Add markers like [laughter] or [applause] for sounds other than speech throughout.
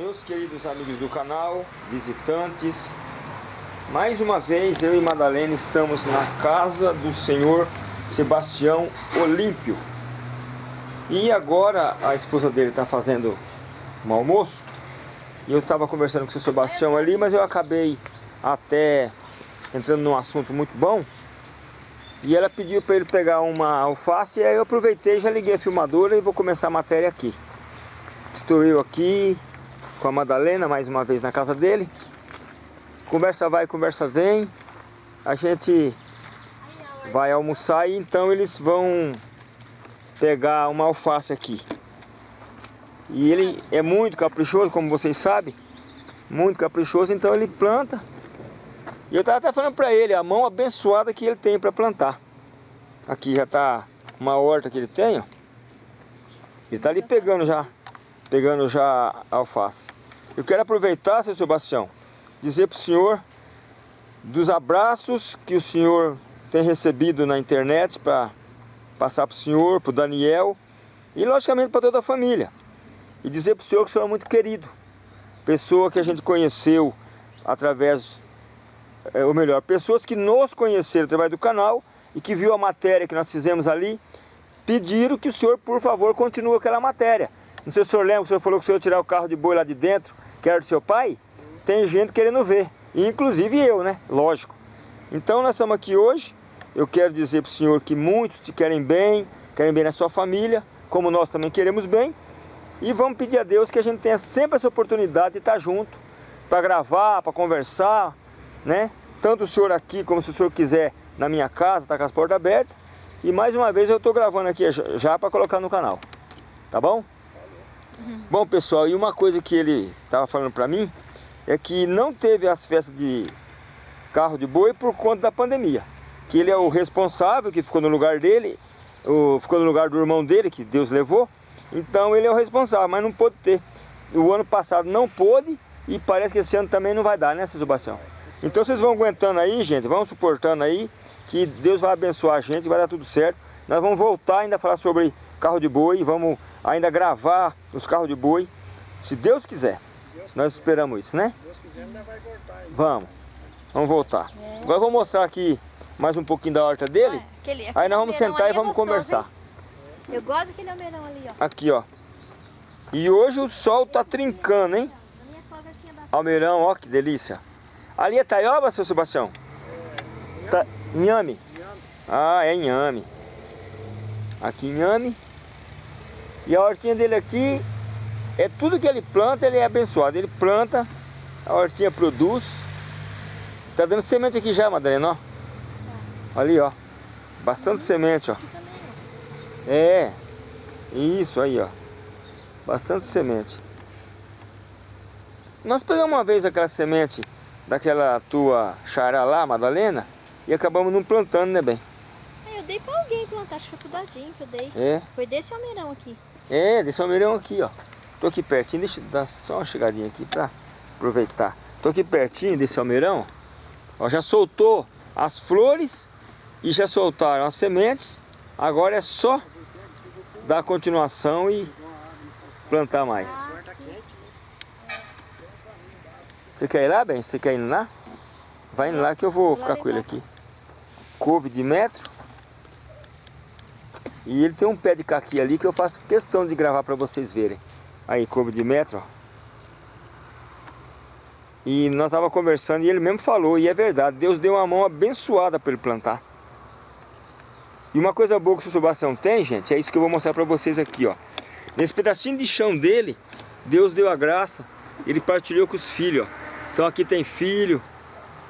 Meus queridos amigos do canal, visitantes, mais uma vez eu e Madalena estamos na casa do senhor Sebastião Olímpio. E agora a esposa dele está fazendo um almoço. E eu estava conversando com o seu Sebastião ali, mas eu acabei até entrando num assunto muito bom. E ela pediu para ele pegar uma alface, e aí eu aproveitei, já liguei a filmadora e vou começar a matéria aqui. Estou eu aqui com a Madalena, mais uma vez na casa dele. Conversa vai, conversa vem. A gente vai almoçar e então eles vão pegar uma alface aqui. E ele é muito caprichoso, como vocês sabem. Muito caprichoso, então ele planta. E eu estava até falando para ele, a mão abençoada que ele tem para plantar. Aqui já está uma horta que ele tem, ó. Ele está ali pegando já, pegando já a alface. Eu quero aproveitar, seu Sebastião, dizer para o senhor dos abraços que o senhor tem recebido na internet para passar para o senhor, para o Daniel e logicamente para toda a família. E dizer para o senhor que o senhor é muito querido. Pessoa que a gente conheceu através, é, ou melhor, pessoas que nos conheceram através do canal e que viu a matéria que nós fizemos ali, pediram que o senhor, por favor, continue aquela matéria. Não sei se o senhor lembra que o senhor falou que o senhor ia tirar o carro de boi lá de dentro, que era do seu pai. Tem gente querendo ver, inclusive eu, né? Lógico. Então nós estamos aqui hoje, eu quero dizer para o senhor que muitos te querem bem, querem bem na sua família, como nós também queremos bem. E vamos pedir a Deus que a gente tenha sempre essa oportunidade de estar junto, para gravar, para conversar, né? Tanto o senhor aqui, como se o senhor quiser na minha casa, tá com as portas abertas. E mais uma vez eu estou gravando aqui já para colocar no canal, tá bom? Uhum. Bom pessoal, e uma coisa que ele estava falando para mim, é que não teve as festas de carro de boi por conta da pandemia. Que ele é o responsável, que ficou no lugar dele, o, ficou no lugar do irmão dele, que Deus levou. Então ele é o responsável, mas não pôde ter. O ano passado não pôde e parece que esse ano também não vai dar, né, Sebastião? Então vocês vão aguentando aí, gente, vão suportando aí, que Deus vai abençoar a gente, vai dar tudo certo. Nós vamos voltar ainda a falar sobre carro de boi, vamos ainda gravar os carros de boi, se Deus quiser. Deus nós esperamos isso, né? Deus quiser, ainda vai voltar. Aí. Vamos, vamos voltar. É. Agora eu vou mostrar aqui mais um pouquinho da horta dele. Ah, aquele, aquele aí nós vamos sentar e é vamos é gostoso, conversar. Hein? Eu gosto daquele almeirão ali, ó. Aqui, ó. E hoje o sol tá trincando, hein? Almeirão, ó que delícia. Ali é taioba, seu Sebastião? É, tá, inhame. Ah, é inhame. Aqui inhame. E a hortinha dele aqui, é tudo que ele planta, ele é abençoado. Ele planta, a hortinha produz. Tá dando semente aqui já, Madalena, ó. Ali, ó. Bastante semente, ó. É. Isso aí, ó. Bastante semente. Nós pegamos uma vez aquela semente daquela tua chará lá, Madalena, e acabamos não plantando, né, bem? Eu dei pra alguém plantar, acho que foi pro Dadinho que eu dei. É? Foi desse almeirão aqui. É, desse almeirão aqui, ó. Tô aqui pertinho, deixa eu dar só uma chegadinha aqui pra aproveitar. Tô aqui pertinho desse almeirão, ó, já soltou as flores e já soltaram as sementes. Agora é só dar continuação e plantar mais. Você quer ir lá, bem? Você quer ir lá? Vai indo lá que eu vou ficar com ele aqui. Couve de metro. E ele tem um pé de caqui ali que eu faço questão de gravar para vocês verem. Aí, couve de metro, ó. E nós estávamos conversando e ele mesmo falou, e é verdade, Deus deu uma mão abençoada para ele plantar. E uma coisa boa que o Sebastião tem, gente, é isso que eu vou mostrar para vocês aqui, ó. Nesse pedacinho de chão dele, Deus deu a graça, ele partilhou com os filhos, ó. Então aqui tem filho,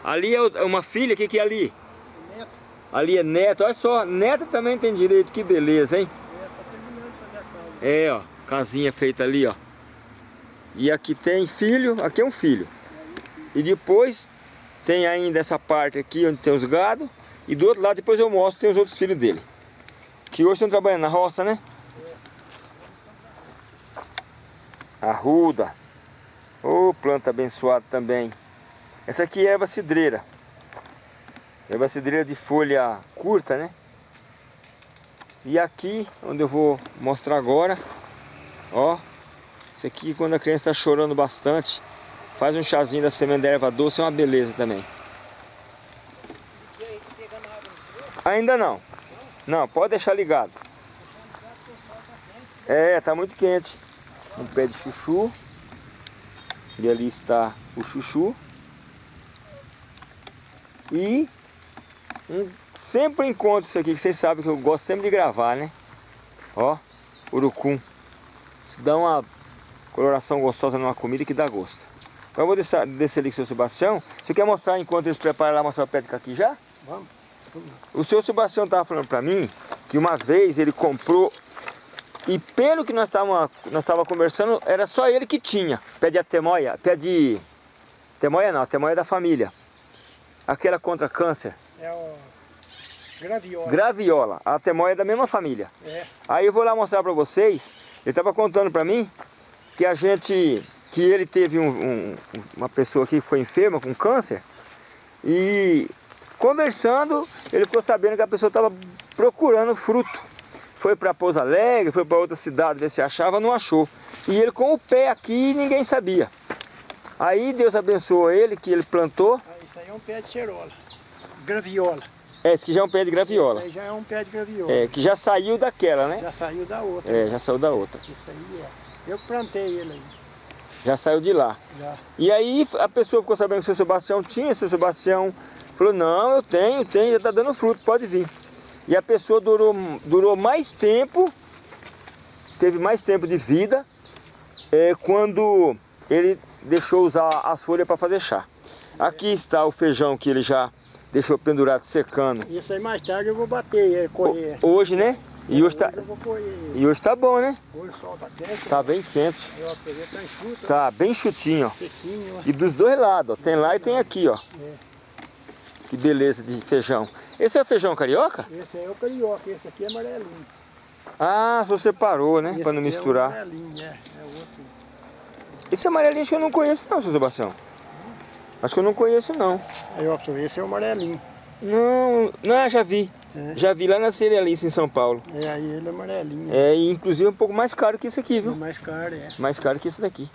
ali é uma filha, o que, que é ali? Ali é neto, olha só, neta também tem direito, que beleza, hein? É, ó, casinha feita ali, ó. E aqui tem filho, aqui é um filho. E depois tem ainda essa parte aqui onde tem os gado. E do outro lado depois eu mostro, tem os outros filhos dele. Que hoje estão trabalhando na roça, né? Arruda. Ô, oh, planta abençoada também. Essa aqui é erva cidreira. Erva cidreira de folha curta, né? E aqui, onde eu vou mostrar agora, ó, Isso aqui, quando a criança está chorando bastante, faz um chazinho da semente da erva doce, é uma beleza também. Ainda não. Não, pode deixar ligado. É, tá muito quente. Um pé de chuchu. E ali está o chuchu. E um, sempre encontro isso aqui, que vocês sabem que eu gosto sempre de gravar, né? Ó, urucum. Isso dá uma coloração gostosa numa comida que dá gosto. Agora eu vou descer, descer ali com o seu Sebastião. Você quer mostrar enquanto eles preparam lá, mostrar a pétrica aqui já? Vamos. O seu Sebastião estava falando para mim que uma vez ele comprou e pelo que nós estávamos nós tava conversando, era só ele que tinha pé de atemoia, pé de... Temoia não, temoia da família. Aquela contra câncer. É o graviola. Graviola, a temoia é da mesma família. É. Aí eu vou lá mostrar para vocês, ele estava contando para mim que a gente, que ele teve um, um, uma pessoa que ficou enferma com câncer e conversando, ele ficou sabendo que a pessoa estava procurando fruto. Foi para Pouso Alegre, foi para outra cidade ver se achava, não achou. E ele com o pé aqui, ninguém sabia. Aí Deus abençoou ele, que ele plantou. Ah, Isso aí é um pé de cerola. Graviola. É, esse aqui já é um pé de graviola. Isso aí já é um pé de graviola. É, que já saiu daquela, né? Já saiu da outra. É, já saiu da outra. Isso aí é. Eu plantei ele aí. Já saiu de lá. Já. E aí a pessoa ficou sabendo que o seu Sebastião tinha, seu Sebastião falou, não, eu tenho, tenho, já está dando fruto, pode vir. E a pessoa durou, durou mais tempo, teve mais tempo de vida, é, quando ele deixou usar as folhas para fazer chá. Aqui está o feijão que ele já deixou pendurado, secando. Isso aí mais tarde eu vou bater ele, colher. Hoje, né? E hoje tá, e hoje tá bom, né? Hoje o sol tá quente. Tá bem quente. Tá enxuto, Tá bem chutinho, ó. sequinho. ó. E dos dois lados, ó. Tem lá e tem aqui, ó. É. Que beleza de feijão. Esse é feijão carioca? Esse aí é o carioca, esse aqui é amarelinho. Ah, você separou, né? Esse Pra não É misturar. o amarelinho, é. É outro. Esse amarelinho acho que eu não conheço não, seu Sebastião. Acho que eu não conheço não. Aí, ó, pra esse é o amarelinho. Não, não, já vi. É. Já vi lá na Cerealice em São Paulo. É, aí ele é amarelinho. É, e inclusive é um pouco mais caro que isso aqui, É viu? mais caro, é. Mais caro que esse daqui.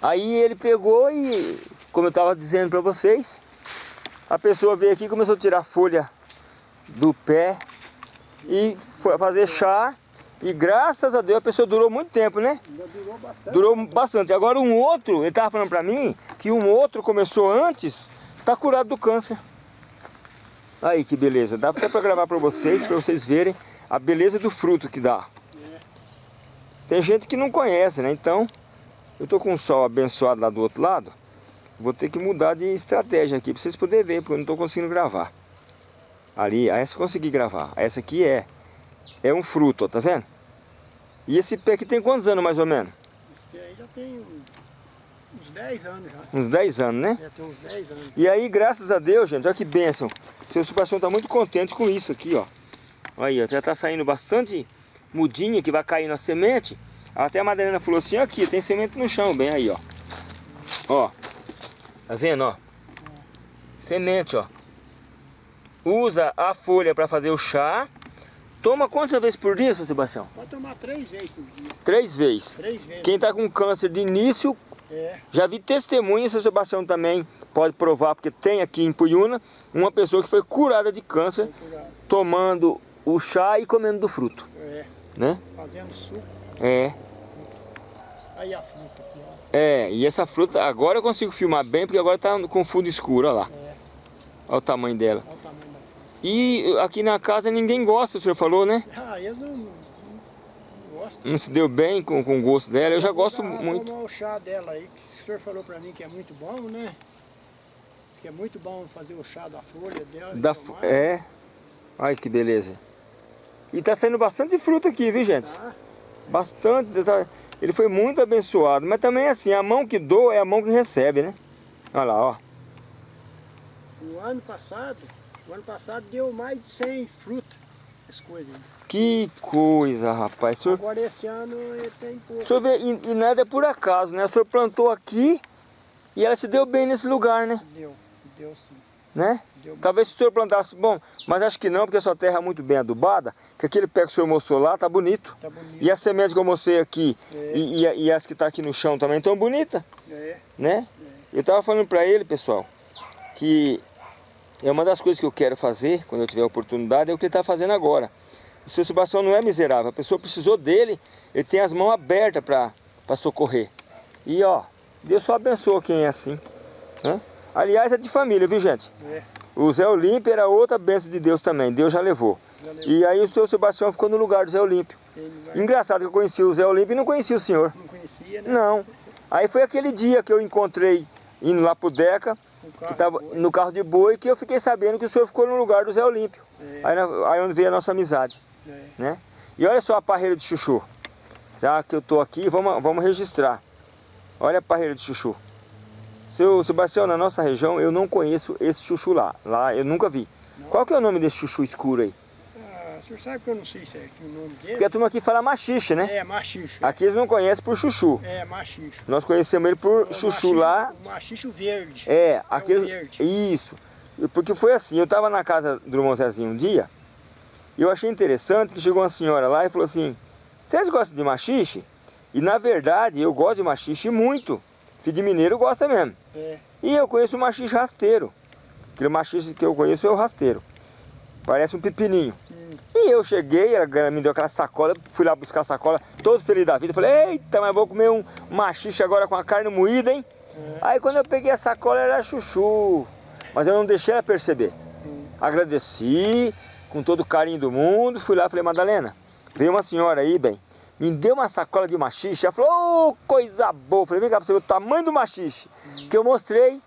Aí ele pegou e, como eu estava dizendo para vocês, a pessoa veio aqui e começou a tirar folha do pé e foi fazer chá. E graças a Deus a pessoa durou muito tempo, né? Durou bastante. Durou bastante. Agora um outro, ele estava falando para mim que um outro começou antes, tá curado do câncer. Aí que beleza. Dá até para gravar para vocês, para vocês verem a beleza do fruto que dá. Tem gente que não conhece, né? Então, eu tô com o sol abençoado lá do outro lado. Vou ter que mudar de estratégia aqui para vocês poderem ver, porque eu não tô conseguindo gravar. Ali, essa eu consegui gravar. Essa aqui é é um fruto, ó, tá vendo? E esse pé aqui tem quantos anos mais ou menos? Esse aí já tem uns- uns 10 anos já. Uns 10 anos, né? Já tem uns 10 anos. E aí, graças a Deus, gente, olha que bênção. Seu Sebastião está muito contente com isso aqui, ó. Olha aí, ó, já está saindo bastante mudinha que vai cair na semente. Até a Madalena falou assim, aqui, tem semente no chão, bem aí, ó. Ó, tá vendo, ó? Semente, ó. Usa a folha para fazer o chá. Toma quantas vezes por dia, seu Sebastião? Pode tomar três vezes por dia. Três vezes. Três vezes. Quem está com câncer de início, É. já vi testemunho, seu Sebastião também pode provar, porque tem aqui em Puyuna uma pessoa que foi curada de câncer curado. tomando o chá e comendo do fruto, É. né? Fazendo suco. É, Aí a fruta aqui, ó. é, e essa fruta, agora eu consigo filmar bem, porque agora tá com fundo escuro, olha lá. É. Olha o tamanho dela. Olha o tamanho da fruta. E aqui na casa ninguém gosta, o senhor falou, né? Ah, eles não, não gostam. Não se deu bem com, com o gosto dela, eu já gosto muito. Tomar o chá dela aí, que o senhor falou pra mim que é muito bom, né? Diz que é muito bom fazer o chá da folha dela. Da, tomar. é, ai que beleza. E tá saindo bastante fruta aqui, viu gente? Tá? Bastante, tá- ele foi muito abençoado, mas também assim, a mão que doa é a mão que recebe, né? Olha lá, ó. O ano passado, o ano passado deu mais de 100 frutas, as coisas. Que coisa, rapaz. Senhor, Agora esse ano ele tem pouco. senhor vê, e, e nada é por acaso, né? O senhor plantou aqui e ela se deu bem nesse lugar, né? Deu, deu sim. Né? Deu Talvez se o senhor plantasse, bom, mas acho que não, porque a sua terra é muito bem adubada, que aquele pé que o senhor mostrou lá tá bonito. Tá bonito. E a semente que eu mostrei aqui, É. e, e, e as que tá aqui no chão também estão bonitas, É, né? Eu tava falando para ele, pessoal, que é uma das coisas que eu quero fazer, quando eu tiver a oportunidade, é o que ele está fazendo agora. O seu Sebastião não é miserável, a pessoa precisou dele, ele tem as mãos abertas para socorrer. E ó, Deus só abençoa quem é assim. Né? Aliás, é de família, viu gente? é. O Zé Olímpio era outra bênção de Deus também, Deus já levou. Já levou. E aí o seu Sebastião ficou no lugar do Zé Olímpio. Vai- Engraçado que eu conheci o Zé Olímpio e não conhecia o senhor. não conhecia, né? Não. Aí foi aquele dia que eu encontrei indo lá pro Deca, carro tava no carro de boi, que eu fiquei sabendo que o senhor ficou no lugar do Zé Olímpio. É. Aí, aí onde veio a nossa amizade, É. né? E olha só a parreira de chuchu. Já que eu tô aqui, vamos, vamos registrar. Olha a parreira de chuchu. Seu Sebastião, na nossa região, eu não conheço esse chuchu lá. Lá eu nunca vi. Qual que é o nome desse chuchu escuro aí? Senhor sabe que eu não sei certinho o nome dele? Porque a turma aqui fala machixe, né? É, machixe. Aqui eles não conhecem por chuchu. É, machixe. Nós conhecemos ele por O chuchu machixe- lá. O machixe verde. É, aquele. verde. Isso. Porque foi assim, eu estava na casa do irmão Zezinho um dia, e eu achei interessante que chegou uma senhora lá e falou assim, vocês gostam de machixe? E na verdade eu gosto de machixe muito. Filho de mineiro gosta mesmo. É. E eu conheço o machixe rasteiro. Aquele machixe que eu conheço é o rasteiro. Parece um pepininho. E eu cheguei, ela me deu aquela sacola, fui lá buscar a sacola, todo feliz da vida. Falei, eita, mas vou comer um machixe agora com a carne moída, hein? Aí quando eu peguei a sacola era chuchu. Mas eu não deixei ela perceber. Agradeci, com todo o carinho do mundo, fui lá e falei, Madalena, veio uma senhora aí, bem, me deu uma sacola de machixe. Ela falou, ô, coisa boa. Falei, vem cá pra você ver o tamanho do machixe. Que eu mostrei.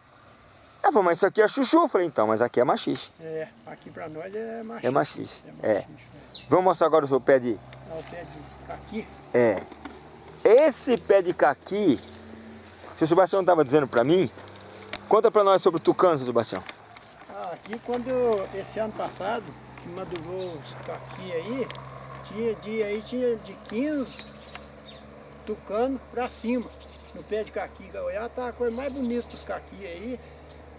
Falou, mas isso aqui é chuchu. Eu falei, então, mas aqui é machixe. É, aqui pra nós é machixe. É machixe, É é. Vamos mostrar agora o seu pé de... É o pé de caqui. É. Esse pé de caqui, o seu Sebastião estava dizendo para mim, conta para nós sobre o tucano, seu Sebastião. Ah, aqui quando, esse ano passado, que madurou os caqui aí, tinha dia aí, tinha de 15 tucano pra cima. No pé de caqui, Goiás tá a coisa mais bonita dos caqui aí,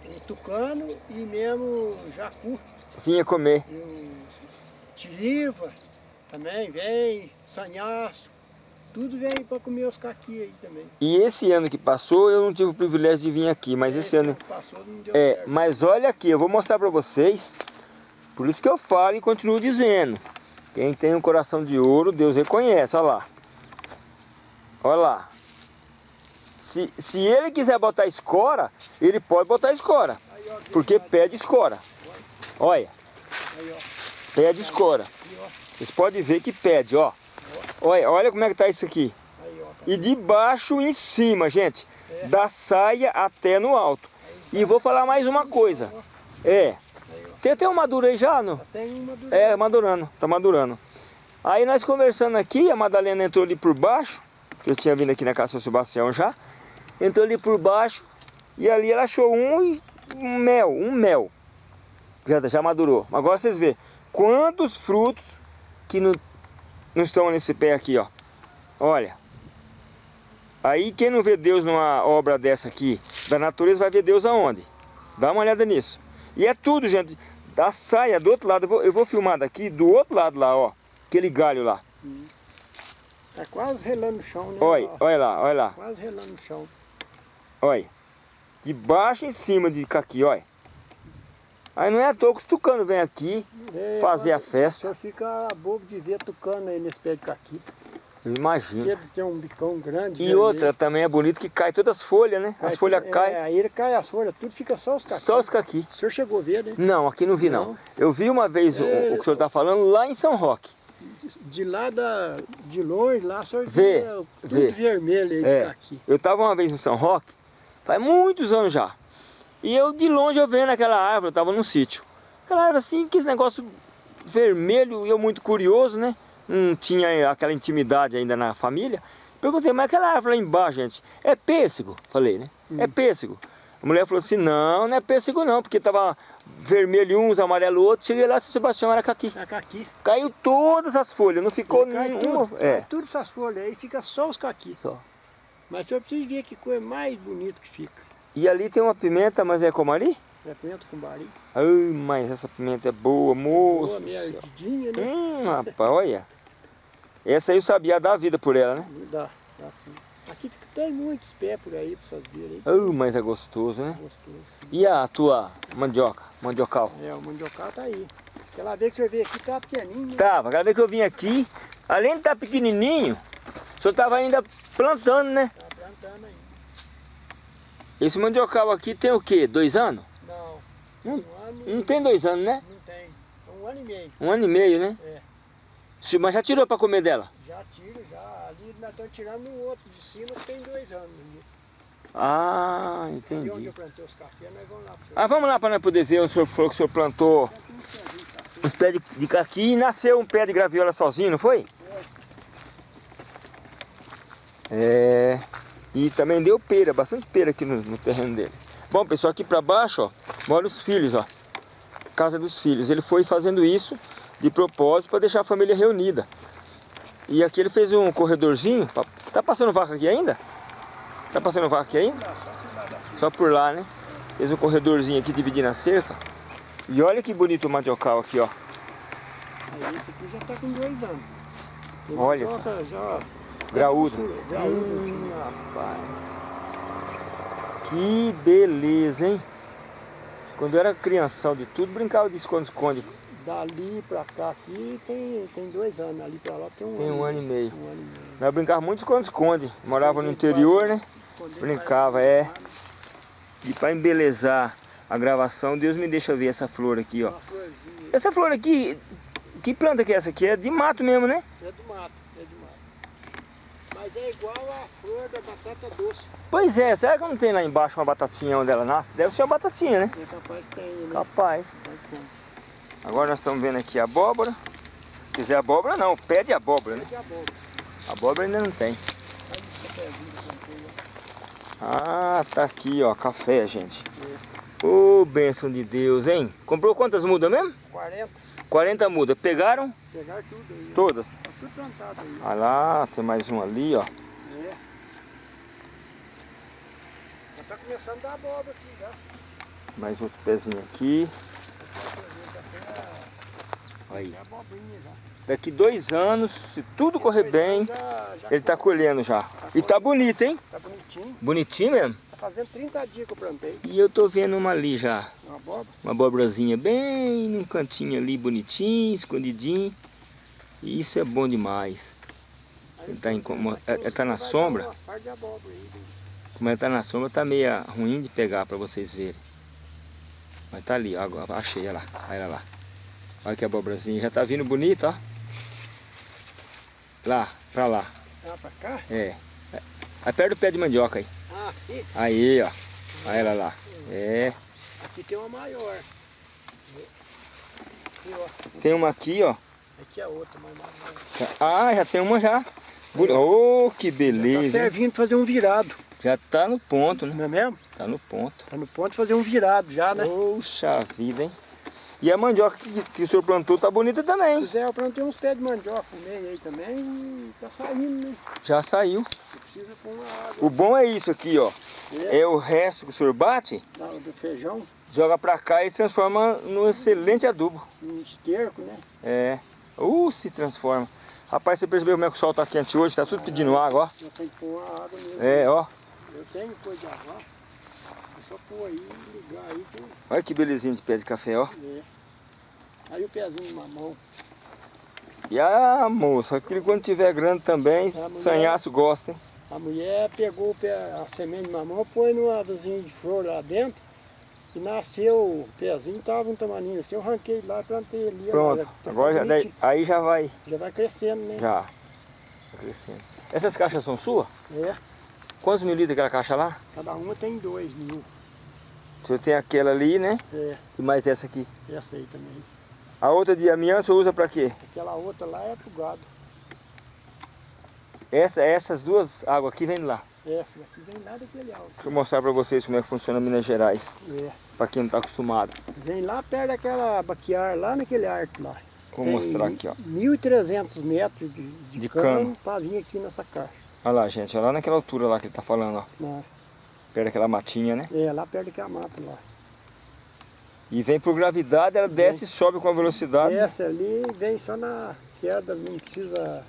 o tucano e mesmo jacu. Vinha comer. E o tiriva também vem, sanhaço, tudo vem para comer os caqui aí também. E esse ano que passou, eu não tive o privilégio de vir aqui, mas esse ano... passou não deu É, certo. mas olha aqui, eu vou mostrar para vocês, por isso que eu falo e continuo dizendo. Quem tem um coração de ouro, Deus reconhece, olha lá. Olha lá. Se, se ele quiser botar escora, ele pode botar escora. Porque pede escora. Olha, pede escora. Vocês podem ver que pede, ó. Olha, olha como é que tá isso aqui. E de baixo em cima, gente. Da saia até no alto. E vou falar mais uma coisa. É. Tem até uma madura aí já, não? Tem uma do... É, madurando, tá madurando. Aí nós conversando aqui, a Madalena entrou ali por baixo, que eu tinha vindo aqui na casa Sebastião já. Entrou ali por baixo e ali ela achou um, mel, um mel. Já, já madurou. Agora vocês vê quantos frutos que não, não estão nesse pé aqui, ó. Olha. Aí quem não vê Deus numa obra dessa aqui, da natureza, vai ver Deus aonde? Dá uma olhada nisso. E é tudo, gente. Da saia do outro lado, eu vou, eu vou filmar daqui, do outro lado lá, ó. Aquele galho lá. É quase relando no chão, né? Olha, olha lá, olha lá. Quase relando no chão. Olha. De baixo em cima de caqui, olha. Aí não é à toa que os tucanos vêm aqui É, fazer a O festa. senhor fica bobo de ver tucano aí nesse pé de caqui. Eu imagino. Ele tem um bicão grande. E vermelho. outra também é bonito que cai todas as folhas, né? As folhas é, caem, Aí ele cai as folhas, tudo fica só os caqui. só os caqui. O senhor chegou a ver, né? Não, aqui não vi não. Não? Eu vi uma vez o, É. o que o senhor está falando lá em São Roque. De lá da, de longe, lá o senhor Vê, via tudo vê. vermelho aí de É. caqui. Eu estava uma vez em São Roque, faz muitos anos já. E eu de longe eu vendo aquela árvore, eu estava num sítio. Aquela árvore assim, que esse negócio vermelho, e eu muito curioso, né? Não tinha aquela intimidade ainda na família. Perguntei, mas aquela árvore lá embaixo, gente, é pêssego? Falei, né? É pêssego. A mulher falou assim, não, não é pêssego não, porque tava vermelho uns, amarelo outro. Cheguei lá, seu Sebastião era caqui. É caqui. Caiu todas as folhas, não ficou nenhuma. tudo, É, cai tudo essas folhas aí, fica só os caqui. só. Mas o senhor precisa ver que coisa mais bonita que fica. E ali tem uma pimenta, mas é como ali? É pimenta com bari. Ai, mas essa pimenta é boa, moço. Boa, céu. ardidinha, né? Hum, rapaz, olha. Essa aí eu sabia dar vida por ela, né? Dá, dá sim. Aqui tem muitos pés por aí, pra vocês verem mas é gostoso, né? Gostoso. E a tua mandioca, mandiocal? É, o mandiocal tá aí. Aquela vez que eu vi aqui tava pequenininho, né? Tava, cada vez que eu vim aqui, além de estar pequenininho, o senhor tava ainda plantando, né? Tá plantando aí. Esse mandiocal aqui tem o quê? Dois anos? Não, Não, um ano não tem dois anos, né? não tem. Um ano e meio. Um ano e meio, né? É. Mas já tirou pra comer dela? Já tiro, já. Ali nós estamos tirando um outro de cima que tem dois anos. Ah, Ali onde entendi. eu plantei os cafés, nós vamos lá. Ah, vamos lá para nós poder ver onde o senhor falou que o senhor plantou café. uns pés de, de caqui e nasceu um pé de graviola sozinho, não foi? É. E também deu pera, bastante pera aqui no, no terreno dele. Bom, pessoal, aqui para baixo, ó, moram os filhos, ó. Casa dos filhos. Ele foi fazendo isso de propósito para deixar a família reunida. E aqui ele fez um corredorzinho. pra- Tá passando vaca aqui ainda? Tá passando vaca aqui ainda? Só por lá, né? Fez um corredorzinho aqui dividindo a cerca. E olha que bonito o mandiocal aqui, ó. Aí esse aqui já tá com dois anos. Tem Olha mandioca Já, Graúdo. Graúdo. Hum, rapaz. Que beleza, hein? Quando eu era crianção de tudo, brincava de esconde-esconde. Dali pra cá aqui tem, tem dois anos. Ali pra lá tem um Tem ano. um ano e meio. Um ano e meio. Nós brincava muito de esconde-esconde. Morava no interior, né? Brincava, é. E para embelezar a gravação, Deus me deixa ver essa flor aqui, ó. Essa flor aqui, que planta que é essa aqui? É de mato mesmo, né? É é do mato. Mas é igual a flor da batata doce. Pois é, será que não tem lá embaixo uma batatinha onde ela nasce? Deve ser uma batatinha, né? É capaz que tem, né? Capaz. Agora nós estamos vendo aqui a abóbora. Se quiser abóbora não, pé de abóbora, né? É de abóbora. Abóbora ainda não tem. Ah, tá aqui, ó, café, gente. Ô, bênção de Deus, hein? Comprou quantas mudas mesmo? 40, 40 mudas. Pegaram pegar tudo aí. todas. Tá tudo plantado aí. Olha lá, tem mais um ali, ó. É. Já tá começando a dar abóbora aqui já. Mais outro pezinho aqui. Aí. É. Daqui dois anos, se tudo correr bem, ele tá colhendo já. E tá bonito, hein? Tá bonitinho. Bonitinho mesmo. Tá fazendo 30 dias que eu plantei. E eu tô vendo uma ali já. Uma abóbora. Uma abóborazinha bem num cantinho ali, bonitinho, escondidinho. E isso é bom demais. Ele tá em ter é- é- tá na sombra? Como ele tá na sombra, tá meio ruim de pegar pra vocês verem. Mas tá ali, ó, agora achei, olha lá, olha ela lá. Olha que abóborazinha, já tá vindo bonito, ó. Lá, pra lá, Ah, pra cá? é. Aí perto do pé de mandioca aí. Ah, aqui. Aí, ó. Olha ela lá. É. Aqui tem uma maior. Aqui, ó. Tem uma aqui, ó. Aqui é outra, mas maior. Ah, já tem uma já. Oh, que Tá beleza. hein? servindo pra fazer um virado, Já tá no ponto, né? não é mesmo? Tá no ponto. Tá no ponto de fazer um virado já, né? Poxa vida, hein? E a mandioca que, que o senhor plantou tá bonita também. Pois é, eu plantei uns pés de mandioca no meio aí também e tá saindo, né? Já saiu. O bom é isso aqui, ó. É. É o resto que o senhor bate, do feijão, joga pra cá e se transforma num excelente adubo. um esterco, né? É. Uh, se transforma. Rapaz, você percebeu como é que o sol tá quente hoje? Tá tudo pedindo água, ó. Eu tenho que pôr uma água mesmo. É, ó. Eu tenho coisa de água. Só pôr aí, ligar aí. Olha que belezinha de pé de café, ó. é. Aí o pezinho de mamão. E a moça, aquele quando tiver grande também, mulher- sanhaço gosta, hein? A mulher pegou pé, a semente de mamão, pôs numa vasinha de flor lá dentro e nasceu o pezinho, tava um tamaninho assim, eu arranquei lá e plantei ali. Pronto. tá Agora já, daí, aí já vai, já vai crescendo, né? já. Tá crescendo. Essas caixas são suas? É, Quantos mil litros aquela caixa lá? cada uma tem dois mil. O senhor tem aquela ali, né? É, E mais essa aqui. essa aí também. A outra de amianto o senhor usa pra quê? Aquela outra lá é pro gado. Essa, essas duas águas aqui vêm de lá. Essa aqui vem lá daquele alto. Deixa eu mostrar pra vocês como é que funciona Minas Gerais. É, Pra quem não tá acostumado. vem lá perto daquela baquear, lá naquele arco lá. Vou Tem mostrar aqui, ó. 1.300 metros de, de, De cano, cano. para vir aqui nessa caixa. Olha lá, gente. Olha lá naquela altura lá que ele tá falando, ó. Né? Perto daquela matinha, né? É, lá perto daquela mata lá. E vem por gravidade, ela desce e sobe com a velocidade. Desce ali e vem só na queda, não precisa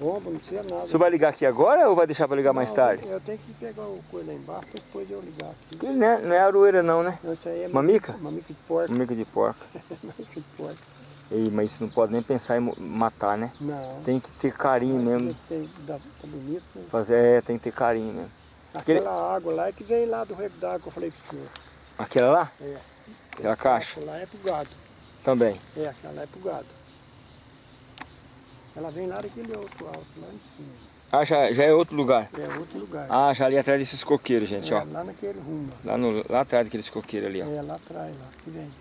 bomba, não precisa nada. Você vai ligar aqui agora ou vai deixar para ligar mais Não, tarde? Eu tenho que pegar o coelho lá embaixo depois eu ligar aqui. Ele não é, não é aroeira não, né? Não, Isso aí é Mamica? Mamica de porco. Mica de porca. [laughs] Mamica de porco. Ei, mas isso não pode nem pensar em matar, né? Não. Tem que ter carinho mesmo. Tem, dá, tá bonito. Né? Fazer, é, tem que ter carinho mesmo. Aquele- Aquela água lá é que vem lá do rego d'água que eu falei pro senhor. Aquela lá? É. Aquela caixa? Aquela lá é pro gado. Também. É, aquela lá é pro gado. Ela vem lá daquele outro alto, lá em cima. Ah, já, já é outro lugar. É outro lugar. Ah, já ali atrás desses coqueiros, gente, é, ó. lá naquele rumo. Lá, no, lá atrás daqueles coqueiros ali, ó. É, lá atrás, lá, que vem.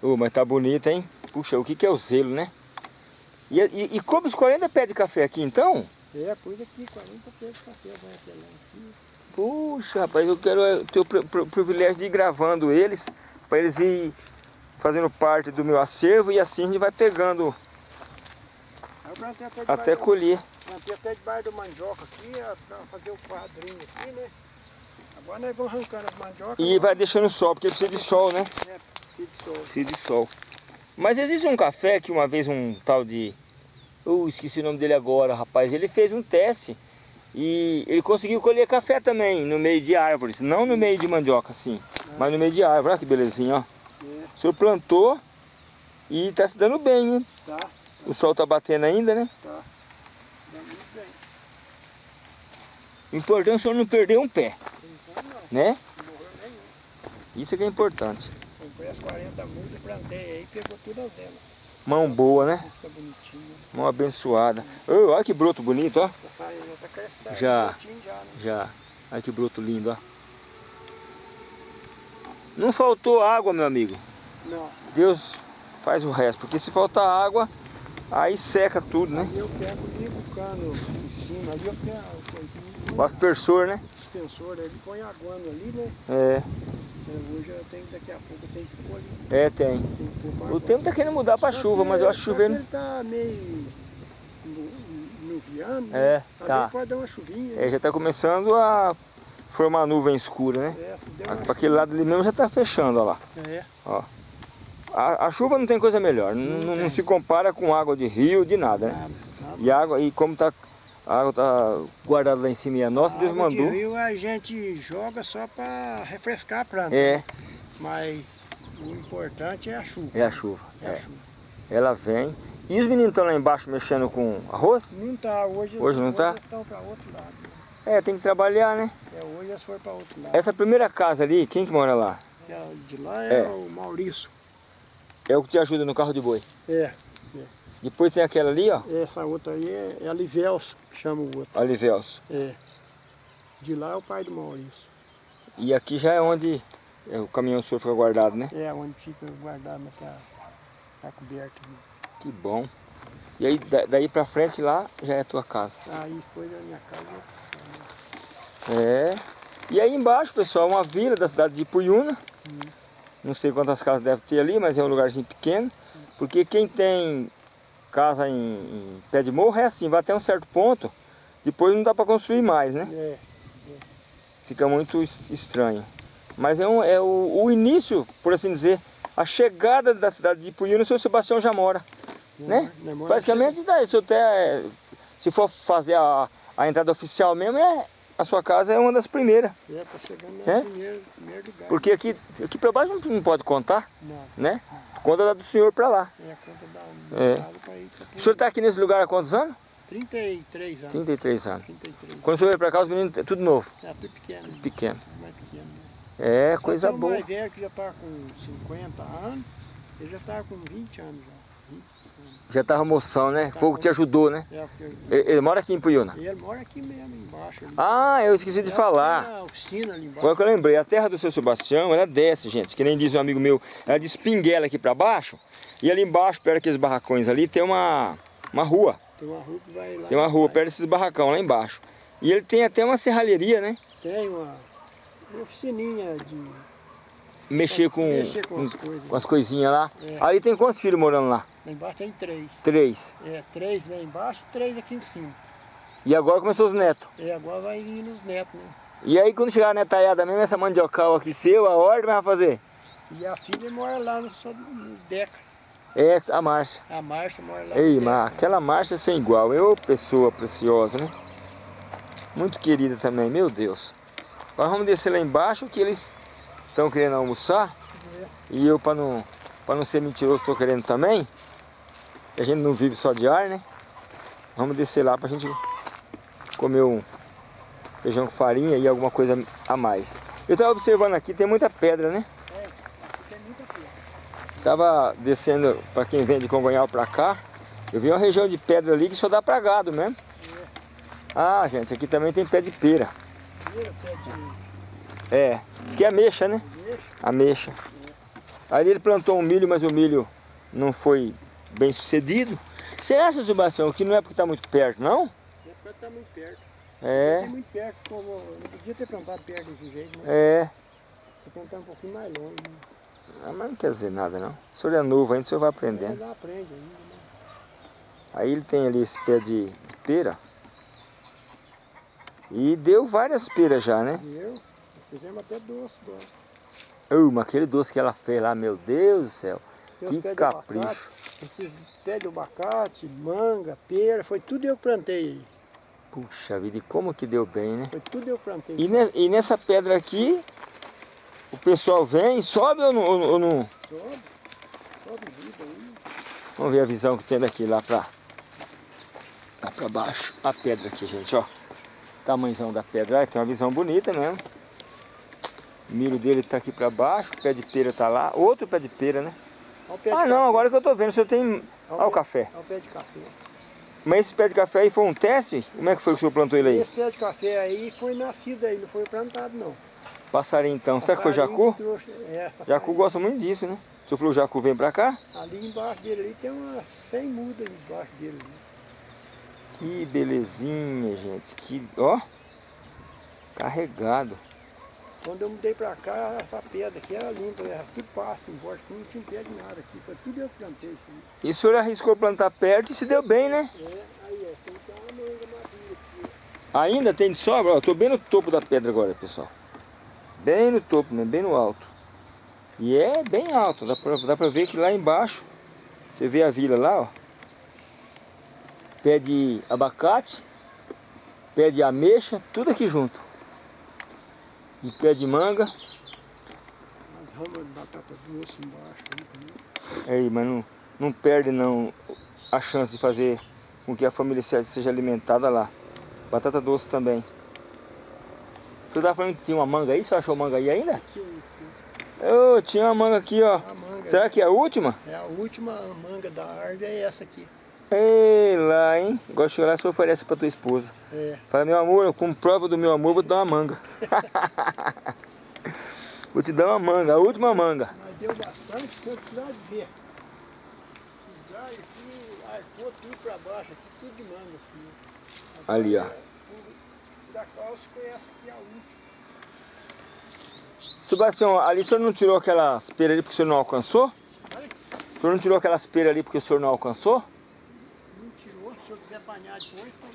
Ô, mas tá bonito, hein? Puxa, o que que é o zelo, né? E, e, e come os 40 pés de café aqui, então? É, pus aqui 40 pés de café, vai até lá em cima. Puxa, rapaz, eu quero ter o pri- pri- privilégio de ir gravando eles, para eles ir fazendo parte do meu acervo e assim a gente vai pegando até até colher. plantei até debaixo do mandioca aqui, ó, pra fazer o quadrinho aqui, né? Agora nós vamos arrancando as mandiocas. E vai deixando sol, porque precisa de sol, né? É, precisa de sol. Precisa de sol. Mas existe um café que uma vez um tal de... Eu esqueci o nome dele agora, rapaz. Ele fez um teste e ele conseguiu colher café também no meio de árvores. Não no meio de mandioca, assim, mas no meio de árvore. Olha que belezinha, ó. O senhor plantou e tá se dando bem, hein? tá, O sol tá batendo ainda, né? tá. Dá muito bem. O importante é o senhor não perder um pé, Então não, né? não morreu nenhum. Isso é que é importante. Comprei as 40 mudas, plantei aí, pegou todas elas. Mão boa, né? Mão abençoada. Ô, olha que broto bonito, ó. Já já tá crescendo. Já. bonitinho já, né? Já. Olha que broto lindo, ó. Não faltou água, meu amigo. Não, Deus faz o resto. Porque se faltar água, aí seca tudo, né? eu pego cano em cima, ali eu pego o aspersor, né? o dispensor, ele põe aguando ali, né? É, Hoje eu tenho, daqui a pouco que pôr ali. é, tem. Tem O tempo tá querendo mudar pra Só chuva, mas eu acho chovendo. Ele tá meio nu- nuviando, né? É, Às tá. vezes pode dar uma chuvinha. É, já tá começando a formar nuvem escura, né? É, Para aquele lado ali mesmo já tá fechando, ó lá. É, A, a chuva não tem coisa melhor, não, não- não se compara com água de rio, de nada, né? nada, nada. E água, e como tá, a água tá guardada lá em cima e a nossa, Deus água de mandou. rio a gente joga só para refrescar a planta. É, Mas o importante é a chuva. é a chuva. É a é. chuva. Ela vem. E os meninos estão lá embaixo mexendo com arroz? Não tá, hoje, Hoje não tá? eles estão para outro lado. né? É, tem que trabalhar, né? É, hoje eles foram para outro lado. Essa primeira casa ali, quem que mora lá? É- De lá é, É. o Maurício. É o que te ajuda no carro de boi. É, Depois tem aquela ali, ó, essa outra aí é, é a Livelso, chama o outro. Alivelso. É. De lá é o pai do Maurício. E aqui já é onde é, o caminhão do senhor fica guardado, né? É onde fica guardado naquela. Tá coberto. ali. Que bom. E aí, da- daí pra frente lá, já é a tua casa. Aí foi da minha casa. É. E aí embaixo, pessoal, uma vila da cidade de Puyuna. Não sei quantas casas deve ter ali, mas é um lugarzinho pequeno. Porque quem tem casa em, em pé de morro é assim, vai até um certo ponto, depois não dá para construir mais, né? É, Fica muito es- estranho. Mas é, um, é o, o início, por assim dizer, a chegada da cidade de Puyuna, o seu Sebastião já mora. Né? Nós mora Praticamente, daí, se, até, se for fazer a, a entrada oficial mesmo, é, a sua casa é uma das primeiras. É, tá chegando no É? primeiro, primeiro lugar. Porque aqui, aqui para baixo não, pode contar, Não, né? Conta da do senhor para lá. é a conta da É. para ir pra O senhor está aqui nesse lugar há quantos anos? 33 anos. 33 anos. 33. Quando o senhor veio para cá, os meninos, é tudo novo, É, tudo pequeno. né? pequeno. Mais pequeno. né? É, Só coisa tem o boa. mais velho que já tá com 50 anos, ele já tá com 20 anos já. 20 anos. Já tava moção, né? Fogo te ajudou, né? É, porque Ele, ele mora aqui em Puyuna. ele mora aqui mesmo, embaixo. Ah, eu esqueci de Já falar. a oficina ali embaixo. Agora que eu lembrei, a terra do seu Sebastião, ela desce, gente. Que nem diz um amigo meu, ela despinguela aqui para baixo. E ali embaixo, perto daqueles barracões ali, tem uma, uma rua. Tem uma rua que vai lá. Tem uma rua perto desses barracão lá embaixo. E ele tem até uma serralheria, né? Tem uma, uma oficininha de. Mexer com, Mexer com com, as coisas. com as coisinhas lá. É. Ali tem quantos filhos morando lá? Lá embaixo tem três. Três. É, três lá embaixo três aqui em cima. E agora começou os netos. E agora vai vir nos netos, né? E aí quando chegar a netaiada mesmo, essa mandiocal aqui seu, a ordem vai fazer? E a filha mora lá no, no Deca. Essa, a Márcia. A Márcia mora lá Ei, Deca. aquela Márcia sem igual. Eu, pessoa preciosa, né? Muito querida também, meu Deus. Agora vamos descer lá embaixo que eles estão querendo almoçar. É. E eu, para não, pra não ser mentiroso, estou querendo também. A gente não vive só de ar, né? Vamos descer lá pra gente comer um feijão com farinha e alguma coisa a mais. Eu estava observando aqui, tem muita pedra, né? É, tem muita coisa. Tava descendo, para quem vem de Congonhal para cá, eu vi uma região de pedra ali que só dá para gado mesmo. Ah, gente, aqui também tem pé de pera. Primeiro pé de É, isso que é ameixa, né? meixa. Ameixa. Ali ele plantou um milho, mas o milho não foi bem sucedido. Será, seu Sebastião, que não é porque está muito perto, não? É pra estar muito perto. É, Tem muito perto, como não podia ter plantado perto desse jeito, né? é. Que plantar um pouquinho mais longe. Né? Ah, mas não quer dizer nada, não. O senhor é novo ainda, o senhor vai aprendendo. lá aprende ainda, né? Aí ele tem ali esse pé de, de pera. E deu várias peras já, né? E eu, fizemos até doce, doce. Uh, mas aquele doce que ela fez lá, meu Deus do céu. Tem Que capricho. abacate, esses pés de abacate, manga, pera, foi tudo eu que plantei. Puxa vida, e como que deu bem, né? Foi tudo eu que plantei. E, ne- e nessa pedra aqui, o pessoal vem, sobe ou não, ou ou não? Sobe, sobe vida aí. Vamos ver a visão que tem daqui lá pra, lá pra baixo. A pedra aqui, gente, ó. Tamanhozão da pedra, ah, tem uma visão bonita mesmo. O milho dele tá aqui pra baixo, o pé de pera tá lá. Outro pé de pera, né? Pé de Ah café. não, agora que eu tô vendo, senhor tem... Olha Olha o café. Olha o pé de café. Mas esse pé de café aí foi um teste? Como é que foi que o senhor plantou ele aí? Esse pé de café aí foi nascido aí, não foi plantado não. Passarinho então. Será que foi jacu? trouxe- É, Jacu gosta muito disso, né? O senhor falou o jacu vem pra cá? Ali embaixo dele ali tem umas 100 mudas embaixo dele. ali. Que belezinha, gente. Que, ó. Carregado. Quando eu mudei pra cá, essa pedra aqui era limpa, era tudo pasto em volta, aqui não tinha pé de nada aqui. Foi tudo eu que plantei isso aí. E o senhor arriscou plantar perto e se deu bem, né? É, aí ó, tem que ter uma manga madura aqui. Ainda tem de sobra? Ó, tô bem no topo da pedra agora, pessoal. Bem no topo, né? Bem no alto. E é bem alto. Dá pra, dá pra ver que lá embaixo, você vê a vila lá, ó. Pé de abacate, pé de ameixa, tudo aqui junto. E pé de manga. As ramas de batata doce embaixo. Aí, também. Aí, mas não, não perde não a chance de fazer com que a família se- seja alimentada lá. Batata doce também. Você estava falando que tinha uma manga aí? Você achou manga aí ainda? Eu tinha uma manga aqui, ó. Será que é a última? É a última manga da árvore, é essa aqui. Ei lá, hein? Agora chega lá e você oferece pra tua esposa. É, Fala, meu amor, eu, como prova do meu amor, vou te dar uma manga. [laughs] vou te dar uma manga, a última manga. mas deu bastante, precisar de ver. Esses galhos aqui, arcou tudo pra baixo, aqui tudo de manga assim. Ali, ó. Por, por acaso foi essa aqui a última. Sebastião, ali o senhor não tirou aquelas peras ali porque o senhor não alcançou? O senhor não tirou aquelas peras ali porque o senhor não alcançou? não tirou, se eu quiser apanhar depois, tá.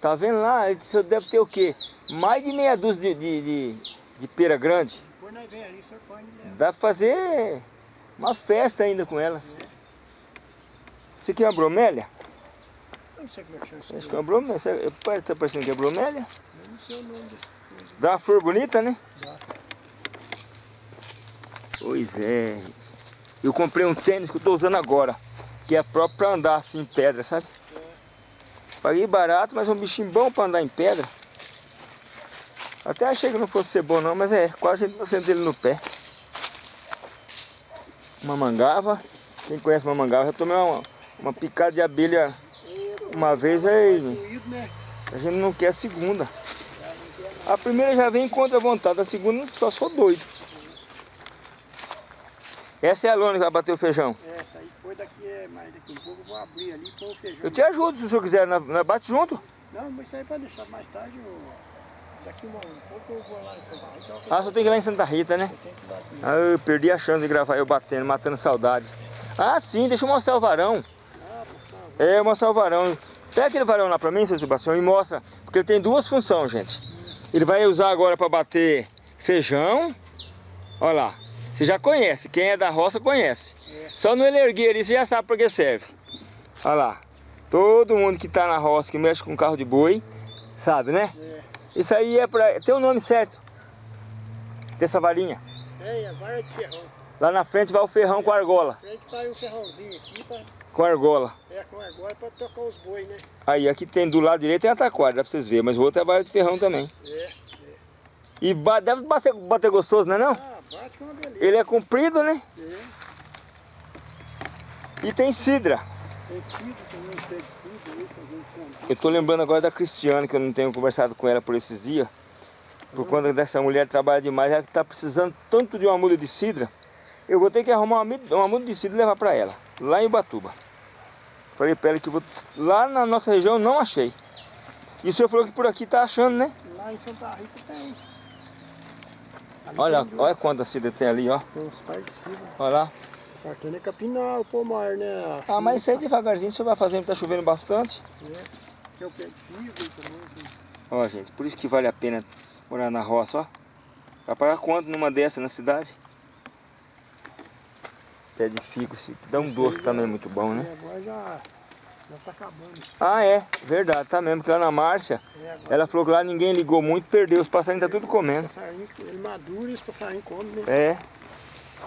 Tá vendo lá? O senhor deve ter o quê? Mais de meia dúzia de, de, de, de pera grande. Depois nós vem ali, o senhor põe leva. Dá pra fazer uma festa ainda com elas. Isso aqui é uma bromélia? Eu não sei como é que chama isso. Acho que é uma bromélia. É- tá parecendo que é bromélia. Eu não sei o nome desse. Dá uma flor bonita, né? Dá. Pois é. Eu comprei um tênis que eu tô usando agora. Que é próprio pra andar assim em pedra, sabe? Paguei barato, mas é um bichinho bom pra andar em pedra. Até achei que não fosse ser bom não, mas é, quase 100% dele no pé. Uma mangava. Quem conhece uma mangava, já tomei uma, uma picada de abelha uma vez aí. Né? A gente não quer a segunda. A primeira já vem contra a vontade, a segunda só sou doido. Essa é a lona que vai bater o feijão. Essa aí, depois daqui, é- mais daqui um pouco eu vou abrir ali e pôr o feijão. Eu te ajudo se o senhor quiser, nós nós bate junto. Não, mas isso aí pode deixar mais tarde. Eu... Daqui um pouco eu vou lá em Santa Rita. Ah, só tem que ir lá em Santa Rita, né? Eu que bater. Ah, eu perdi a chance de gravar eu batendo, matando saudade. Ah, sim, deixa eu mostrar o varão. Ah, É, mostrar o varão. Pega aquele varão lá pra mim, seu Sebastião, e mostra. Porque ele tem duas funções, gente. Ele vai usar agora pra bater feijão. Olha lá. Você já conhece, quem é da roça conhece. Só no erguer ali, você já sabe para que serve. Olha lá. Todo mundo que tá na roça, que mexe com carro de boi, sabe, né? É. Isso aí é pra... Tem o nome certo. Dessa varinha. É, a vara de ferrão. Lá na frente vai o ferrão com a argola. A gente faz um ferrãozinho aqui pra, Com a argola. é, com agora pra tocar os bois, né? Aí, aqui tem do lado direito tem a taquara, dá pra vocês verem. Mas o outro é a vara de ferrão também. É. E deve bater, bater gostoso, não é não? Ah, bate com uma beleza. Ele é comprido, né? É. E tem cidra. Tem tido também, tem comprar. Eu tô lembrando agora da Cristiane, que eu não tenho conversado com ela por esses dias. Por conta dessa mulher que trabalha demais, ela que tá precisando tanto de uma muda de cidra. Eu vou ter que arrumar uma, uma muda de cidra e levar pra ela, lá em Ubatuba. Falei pra ela que vou... lá na nossa região não achei. E o senhor falou que por aqui tá achando, né? Lá em Santa Rita tem. Ali Olha, tem olha quanta cidra tem ali, ó. Tem uns parecidos. Olha lá. Fartando é capinal, pomar, né? Ah, mas isso aí devagarzinho o senhor vai fazendo, tá chovendo bastante. É. Tem o pé de também. Ó, gente, por isso que vale a pena morar na roça, ó. Vai pagar quanto numa dessa na cidade? Pé de figo, se dá um doce também muito bom, né? Agora já, já tá acabando. Ah, é, verdade, tá mesmo, que lá na Márcia, É, ela falou que lá ninguém ligou muito, perdeu, os passarinhos tá tudo comendo. passarinho, ele madura e os passarinhos comem, né? É,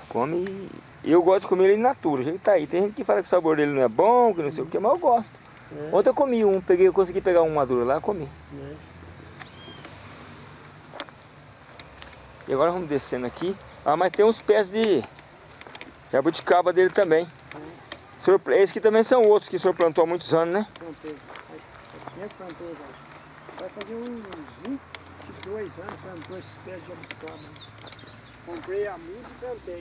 come e eu gosto de comer ele in natura, o jeito que tá aí. Tem gente que fala que o sabor dele não é bom, que não sei o que, mas eu gosto. É, Ontem eu comi um, peguei, eu consegui pegar um maduro lá, comi. é. E agora vamos descendo aqui. Ah, mas tem uns pés de jabuticaba dele também. Senhor, esses que também são outros que o senhor plantou há muitos anos, né? Plantei. Faz tempo plantei agora. Vai fazer uns 22 anos plantou esses pés de jabuticaba. Comprei a muda e plantei.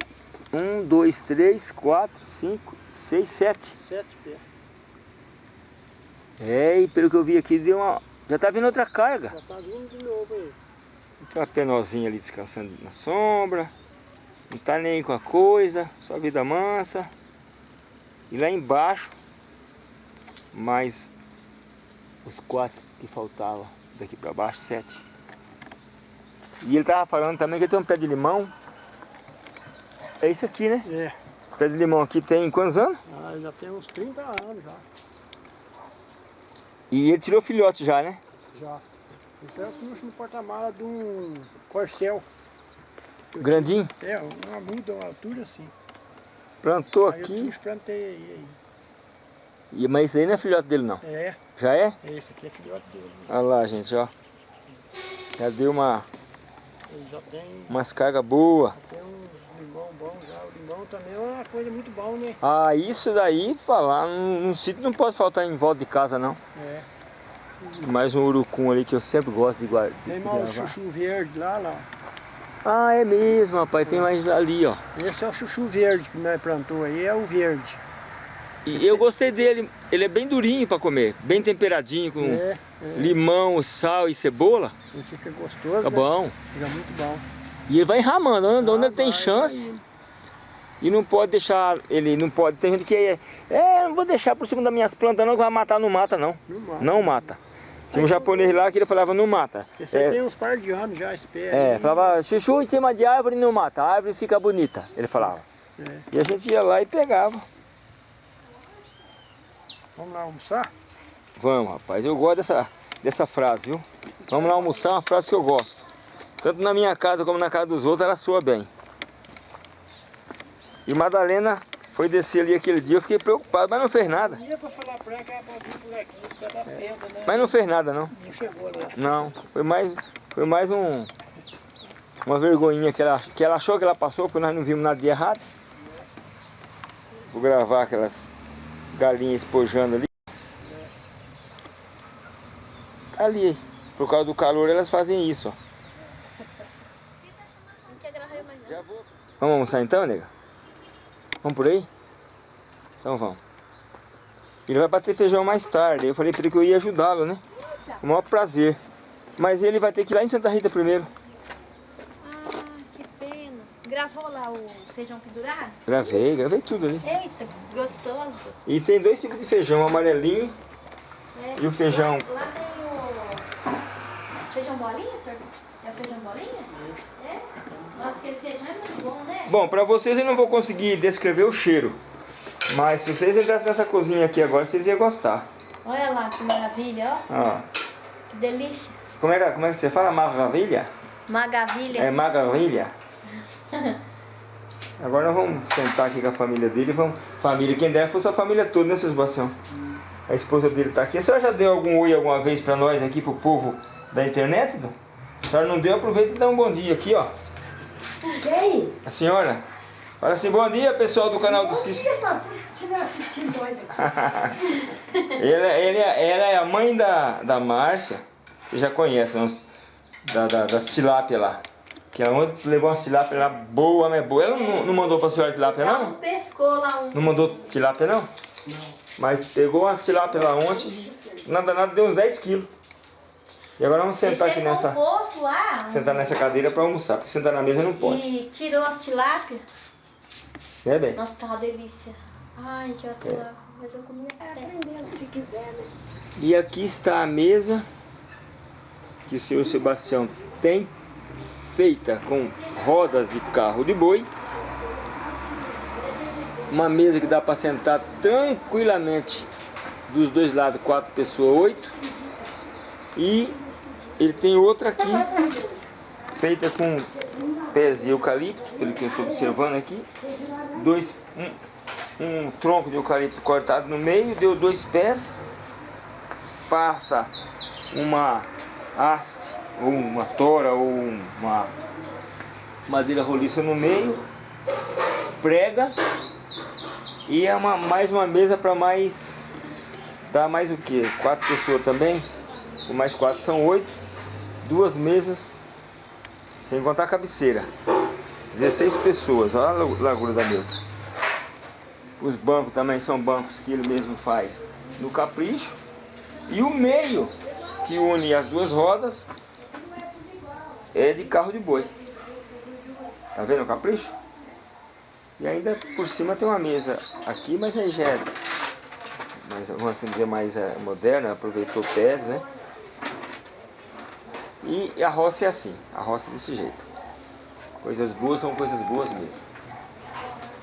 Um, dois, três, quatro, cinco, seis, sete. Sete pés. É, e pelo que eu vi aqui, deu uma... já tá vindo outra carga. Já tá vindo de novo aí. Tem uma penozinha ali descansando na sombra. Não tá nem com a coisa, só vida mansa. E lá embaixo, mais os quatro que faltavam. Daqui pra baixo, sete. E ele tava falando também que tem um pé de limão. É isso aqui, né? É. O pé de limão aqui tem quantos anos? Ah, já tem uns 30 anos já. E ele tirou filhote já, né? Já. Esse é o puxo no porta-mala de um corcel. Grandinho. É, uma muda, uma altura assim. Plantou Aí eu aqui. puxo, plantei aí, E, mas isso aí não é filhote dele não. É, Já é? esse aqui é filhote dele. Olha lá, gente, ó. Já deu uma, Ele já tem, umas cargas boas. tem um limão bom já. O limão também é uma coisa muito bom, né? Ah, isso daí, falar, num, num sítio não pode faltar em volta de casa, não. É. Mais um urucum ali que eu sempre gosto de guardar. Tem mais o chuchu verde lá, lá. Ah, é mesmo, rapaz. Tem mais ali, ó. Esse é o chuchu verde que nós plantou aí, é o verde. E eu gostei dele. Ele é bem durinho pra comer. Bem temperadinho, com É, é. limão, sal e cebola. Ele fica gostoso, Tá né? bom. Fica muito bom. E ele vai enramando, onde, onde Ah, ele tem vai, chance. vai. E não pode deixar, ele não pode, tem gente que é, é, não vou deixar por cima das minhas plantas não, que vai matar, não mata não. Não mata. Não mata. Tinha um japonês lá que ele falava, não mata. Esse aí É, tem uns par de anos já, espera. é, falava, chuchu em cima de árvore não mata, a árvore fica bonita, ele falava. É. E a gente ia lá e pegava. Vamos lá almoçar? Vamos, rapaz, eu gosto dessa, dessa frase, viu? Vamos lá almoçar, é uma frase que eu gosto. Tanto na minha casa como na casa dos outros, ela soa bem. E Madalena foi descer ali aquele dia, eu fiquei preocupado, mas não fez nada. Das pedras, né? Mas não fez nada, não. Não chegou lá. Não, foi mais, foi mais um, uma vergonhinha que ela, que ela achou que ela passou, porque nós não vimos nada de errado. Vou gravar aquelas galinhas espojando ali. Ali, por causa do calor, elas fazem isso, ó. Não quer gravar eu mais não. Já vou. Vamos almoçar então, nega? Vamos por aí? Então vamos. Ele vai bater feijão mais tarde. Eu falei pra ele que eu ia ajudá-lo, né? Com o maior prazer. Mas ele vai ter que ir lá em Santa Rita primeiro. Ah, que pena. Gravou lá o feijão pendurado? Gravei, gravei tudo ali. Eita, gostoso. E tem dois tipos de feijão, o amarelinho É. E o feijão? Lá, lá tem o feijão bolinha, senhor? É o feijão bolinha? É? Nossa, aquele feijão é muito bom, pra vocês eu não vou conseguir descrever o cheiro. Mas se vocês entrassem nessa cozinha aqui agora, vocês iam gostar. Olha lá que maravilha, ó. Ó. Que delícia. Como é que, como é que você fala? Maravilha? Maravilha. É maravilha? [laughs] Agora nós vamos sentar aqui com a família dele. Vamos... Família, quem dera fosse a família toda, né, seu Sebastião? A esposa dele tá aqui. A senhora já deu algum oi alguma vez pra nós aqui, pro povo da internet? A senhora não deu? Aproveita e dá um bom dia aqui, ó. Quem? A senhora. Fala assim, bom dia, pessoal do canal do Bom Cício. dia pra que estiver assistindo nós aqui. [laughs] Ele, ele, ela é a mãe da, da Márcia. Você já conhece, não? Da, da, das tilápia lá. Que ela ontem levou uma tilápia lá boa, mas boa. Ela não, não mandou pra senhora tilápia, Ela não? não pescou lá um. Não mandou tilápia, não? Mas pegou uma tilápia lá ontem. Nada, nada, deu uns 10 quilos. E agora vamos sentar aqui nessa... o poço lá. Sentar nessa cadeira pra almoçar. Porque sentar na mesa não pode. E tirou as tilápias. Né, bem? Nossa, tá uma delícia. Ai, que É. ótimo. Mas eu comi até. Aprendendo se quiser, né? E aqui está a mesa que o senhor Sebastião tem, feita com rodas de carro de boi. Uma mesa que dá para sentar tranquilamente dos dois lados, quatro pessoas, oito. E ele tem outra aqui, feita com pés de eucalipto, pelo que eu estou observando aqui. Dois, um, um tronco de eucalipto cortado no meio, deu dois pés. Passa uma haste, ou uma tora, ou uma madeira roliça no meio, prega. E é uma, mais uma mesa para mais, dá mais o que? Quatro pessoas também, mais quatro são oito, duas mesas, sem contar a cabeceira, 16 pessoas, olha a largura da mesa. Os bancos também são bancos que ele mesmo faz no capricho. E o meio que une as duas rodas é de carro de boi. Tá vendo o capricho? E ainda por cima tem uma mesa aqui, mas aí já é, mais, vamos assim dizer, mais é, moderna, aproveitou pés, né? E a roça é assim, a roça é desse jeito. Coisas boas são coisas boas mesmo.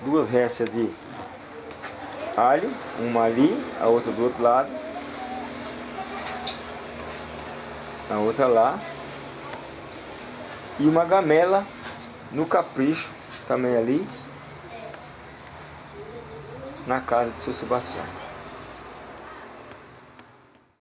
Duas restas de alho, uma ali, a outra do outro lado. a outra lá. E uma gamela no capricho, também ali, na casa de seu Sebastião.